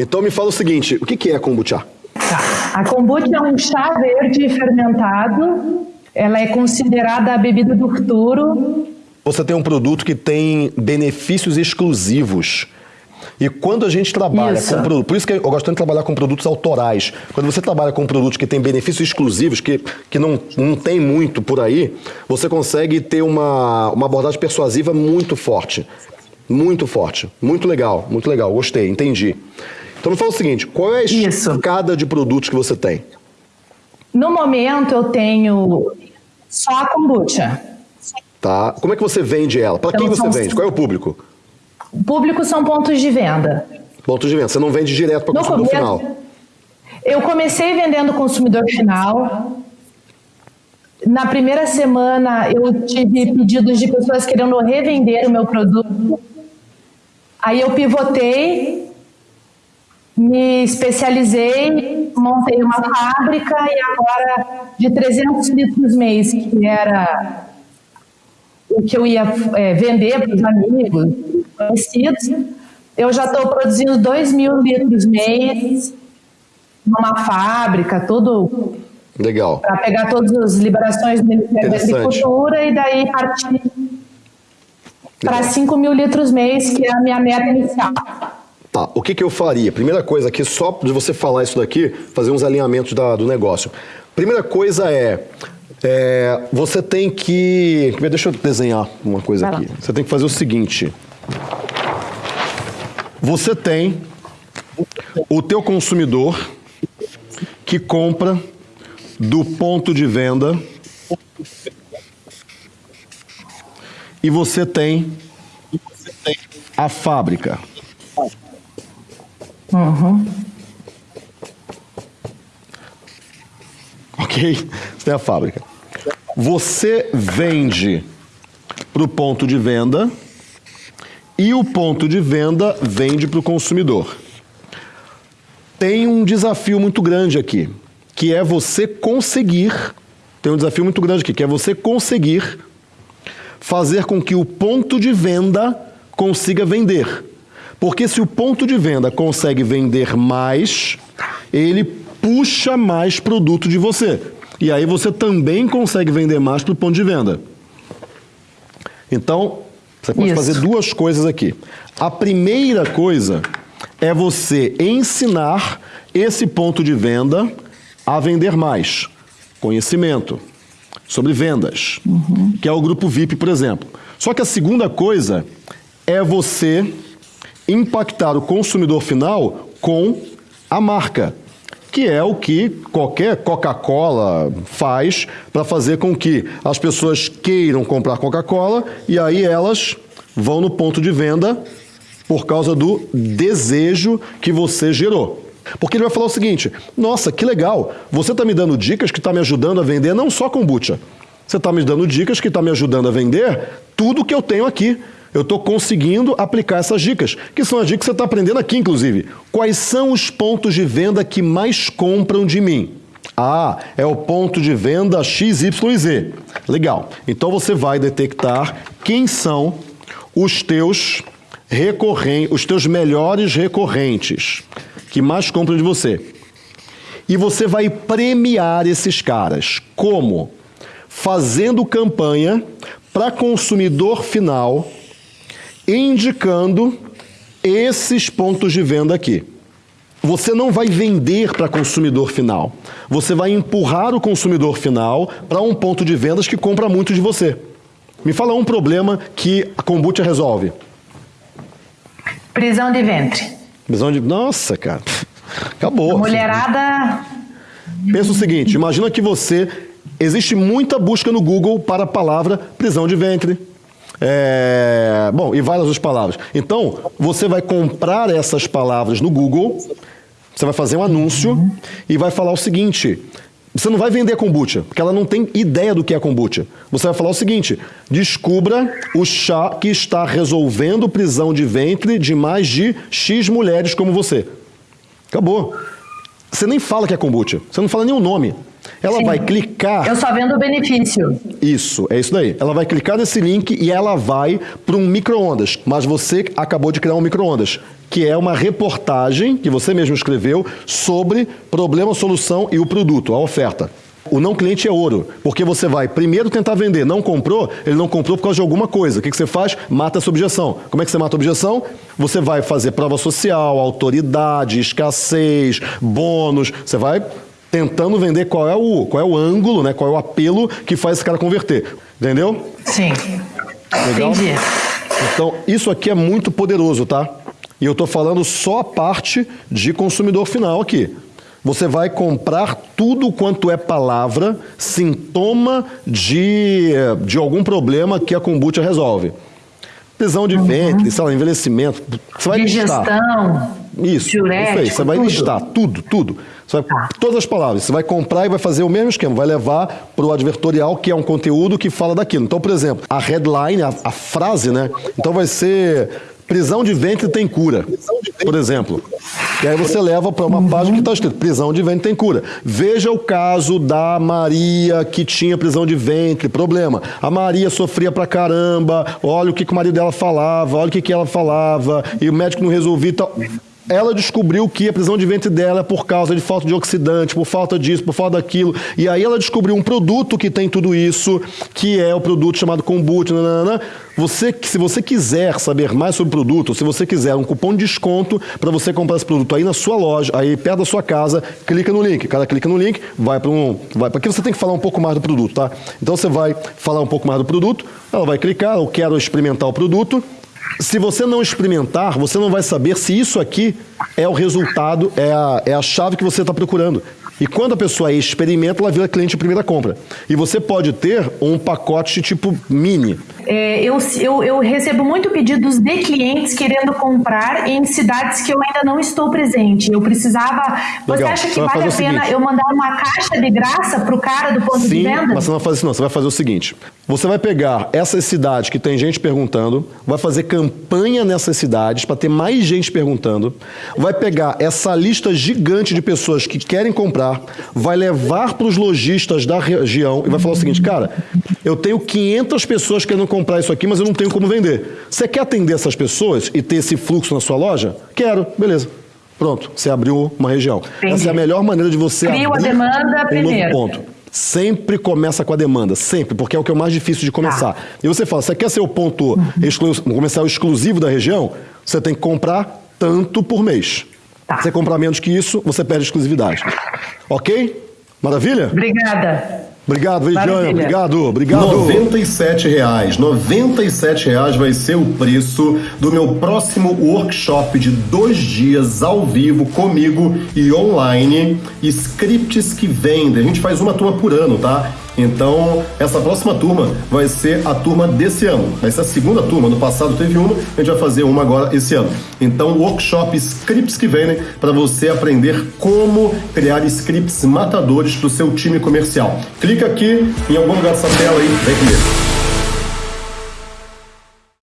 Então me fala o seguinte, o que é kombucha? Tá. A kombucha é um chá verde fermentado. Ela é considerada a bebida do futuro. Você tem um produto que tem benefícios exclusivos. E quando a gente trabalha Isso. com produtos, por isso que eu gosto tanto de trabalhar com produtos autorais. Quando você trabalha com produtos que têm benefícios exclusivos, que, que não, não tem muito por aí, você consegue ter uma, uma abordagem persuasiva muito forte. Muito forte. Muito legal, muito legal. Gostei, entendi. Então me fala o seguinte, qual é a escada de produtos que você tem? No momento eu tenho só a kombucha. Tá? Como é que você vende ela? Para Então, quem você vende? Qual é o público? O público são pontos de venda. Ponto de venda. Você não vende direto para o consumidor começo, final. eu comecei vendendo consumidor final. Na primeira semana, eu tive pedidos de pessoas querendo revender o meu produto. Aí eu pivotei, me especializei, montei uma fábrica e agora de 300 litros mês, que era o que eu ia é, vender para os amigos, conhecidos, eu já estou produzindo 2 mil litros mês numa fábrica, tudo Legal. para pegar todas as liberações do Ministério da. Agricultura e daí partir para Legal. 5 mil litros mês, que é a minha meta inicial. O que, que eu faria? Primeira coisa aqui, só de você falar isso daqui, fazer uns alinhamentos da- do negócio. Primeira coisa é, é, você tem que... Deixa eu desenhar uma coisa Vai lá. aqui. Você tem que fazer o seguinte. Você tem o teu consumidor que compra do ponto de venda e você tem a fábrica. Ok? Você tem a fábrica. Você vende para o ponto de venda e o ponto de venda vende para o consumidor. Tem um desafio muito grande aqui, que é você conseguir. Tem um desafio muito grande aqui, que é você conseguir fazer com que o ponto de venda consiga vender. Porque se o ponto de venda consegue vender mais, ele puxa mais produto de você. E aí você também consegue vender mais para o ponto de venda. Então, você pode Isso. fazer duas coisas aqui. A primeira coisa é você ensinar esse ponto de venda a vender mais. Conhecimento sobre vendas, que é o grupo VIP, por exemplo. Só que a segunda coisa é você impactar o consumidor final com a marca, que é o que qualquer Coca-Cola faz para fazer com que as pessoas queiram comprar Coca-Cola e aí elas vão no ponto de venda por causa do desejo que você gerou. Porque ele vai falar o seguinte: nossa, que legal, você está me dando dicas que está me ajudando a vender não só kombucha. Você está me dando dicas que está me ajudando a vender tudo que eu tenho aqui. Eu estou conseguindo aplicar essas dicas, que são as dicas que você está aprendendo aqui, inclusive. Quais são os pontos de venda que mais compram de mim? Ah, é o ponto de venda XYZ. Legal. Então você vai detectar quem são os teus recorrentes, os teus melhores recorrentes que mais compram de você. E você vai premiar esses caras. Como? Fazendo campanha para consumidor final, indicando esses pontos de venda aqui. Você não vai vender para consumidor final. Você vai empurrar o consumidor final para um ponto de vendas que compra muito de você. Me fala um problema que a kombucha resolve. Prisão de ventre. Visão de. Nossa, cara. Acabou. Mulherada. Pensa o seguinte: imagina que você. Existe muita busca no Google para a palavra prisão de ventre. É, bom, e várias outras palavras. Então, você vai comprar essas palavras no Google, você vai fazer um anúncio e vai falar o seguinte: você não vai vender kombucha, porque ela não tem ideia do que é kombucha. Você vai falar o seguinte: descubra o chá que está resolvendo prisão de ventre de mais de X mulheres como você. Acabou. Você nem fala que é kombucha, você não fala nem o nome. Ela Sim. vai clicar. Eu só vendo o benefício. Isso, é isso daí. Ela vai clicar nesse link e ela vai para um micro-ondas. Mas você acabou de criar um micro-ondas, que é uma reportagem que você mesmo escreveu sobre problema, solução e o produto, a oferta. O não cliente é ouro, porque você vai primeiro tentar vender, não comprou, ele não comprou por causa de alguma coisa. O que, que você faz? Mata essa objeção. Como é que você mata a objeção? Você vai fazer prova social, autoridade, escassez, bônus. Você vai tentando vender qual é o, qual é o ângulo, né? qual é o apelo que faz esse cara converter. Entendeu? Sim. Legal? Entendi. Então, isso aqui é muito poderoso, tá? E eu estou falando só a parte de consumidor final aqui. Você vai comprar tudo quanto é palavra, sintoma de, de algum problema que a kombucha resolve. Prisão de uhum. ventre, sei lá, envelhecimento. Você vai Digestão. Listar. Isso, isso aí. Você vai tudo. listar tudo, tudo. Vai, tá. Todas as palavras. Você vai comprar e vai fazer o mesmo esquema. Vai levar para o advertorial, que é um conteúdo que fala daquilo. Então, por exemplo, a headline, a, a frase, né? Então vai ser prisão de ventre tem cura, por exemplo. E aí você leva para uma página que está escrito prisão de ventre tem cura. Veja o caso da Maria que tinha prisão de ventre, problema. A Maria sofria pra caramba, olha o que, que o marido dela falava, olha o que, que ela falava, e o médico não resolvia tal ela descobriu que a prisão de ventre dela é por causa de falta de oxidante, por falta disso, por falta daquilo. E aí ela descobriu um produto que tem tudo isso, que é o produto chamado kombucha. Você, se você quiser saber mais sobre o produto, se você quiser um cupom de desconto para você comprar esse produto aí na sua loja, aí perto da sua casa, clica no link. Cada clica no link, vai para um. Vai, porque você tem que falar um pouco mais do produto, tá? Então você vai falar um pouco mais do produto, ela vai clicar, eu quero experimentar o produto se você não experimentar, você não vai saber se isso aqui é o resultado, é a, é a chave que você está procurando. E quando a pessoa experimenta, ela vira cliente de primeira compra. E você pode ter um pacote tipo mini. É, eu, eu, eu, recebo muito pedidos de clientes querendo comprar em cidades que eu ainda não estou presente. Eu precisava. Legal. Você acha que você vale a pena eu mandar uma caixa de graça para o cara do ponto Sim, de venda? Mas você não vai fazer isso, não. Você vai fazer o seguinte: você vai pegar essas cidades que tem gente perguntando, vai fazer campanha nessas cidades para ter mais gente perguntando, vai pegar essa lista gigante de pessoas que querem comprar vai levar para os lojistas da região e vai falar o seguinte, cara, eu tenho 500 pessoas querendo comprar isso aqui, mas eu não tenho como vender. Você quer atender essas pessoas e ter esse fluxo na sua loja? Quero, beleza. Pronto, você abriu uma região. Entendi. Essa é a melhor maneira de você Cria abrir a demanda um primeiro. novo ponto. Sempre começa com a demanda, sempre, porque é o que é o mais difícil de começar. Ah. E você fala, você quer ser o ponto uhum. exclu comercial exclusivo da região? Você tem que comprar tanto por mês. Tá. Você comprar menos que isso, você perde exclusividade. Ok? Maravilha? Obrigada. Obrigado, Vidiane. Obrigado, obrigado. R$ reais. R$ reais vai ser o preço do meu próximo workshop de dois dias ao vivo comigo e online. Scripts que vendem. A gente faz uma turma por ano, tá? Então, essa próxima turma vai ser a turma desse ano. Vai ser a segunda turma. No passado teve uma, a gente vai fazer uma agora esse ano. Então, workshop Scripts que vendem para você aprender como criar scripts matadores para o seu time comercial. Clica aqui em algum lugar dessa tela aí, vem comigo.